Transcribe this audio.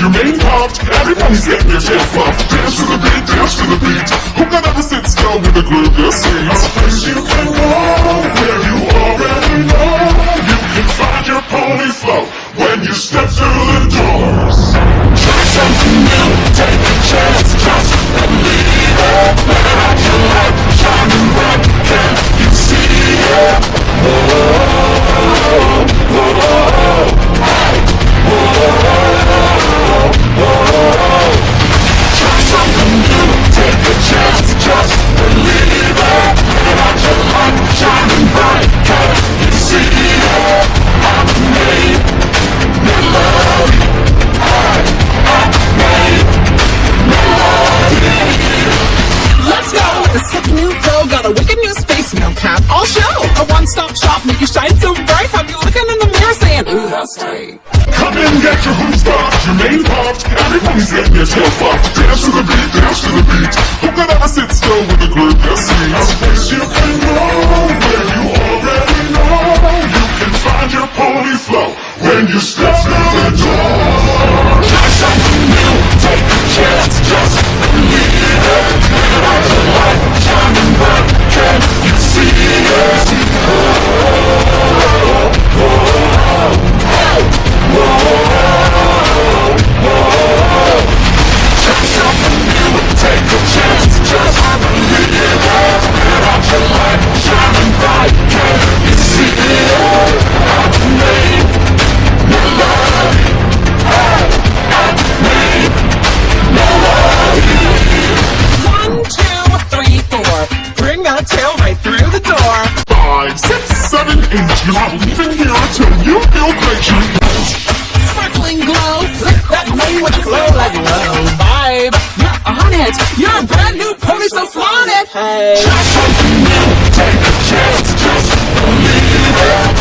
your mane popped. Everybody's getting their tail flopped. Dance to the beat, dance to the beat. Who can ever sit still with a groove this sees? A place you can go where you already know. You can find your pony flow when you step a one-stop shop. Make you shine so bright. Have you looking in the mirror saying, ooh, that's great. Come in, get your hoops popped, your mane popped. Everybody's getting their tail popped. Dance to the beat, dance to the beat. Who could ever sit still with a group that sings? A place you can go where you already know. You can find your pony flow when you step through the door. Five, six, seven, eight. You're not leaving here until you feel great. You Sparkling glow. That money with the flow like low vibe. You're on it. You're a brand new pony, so flaunt it. Hey. Try something new, take a chance, just believe it.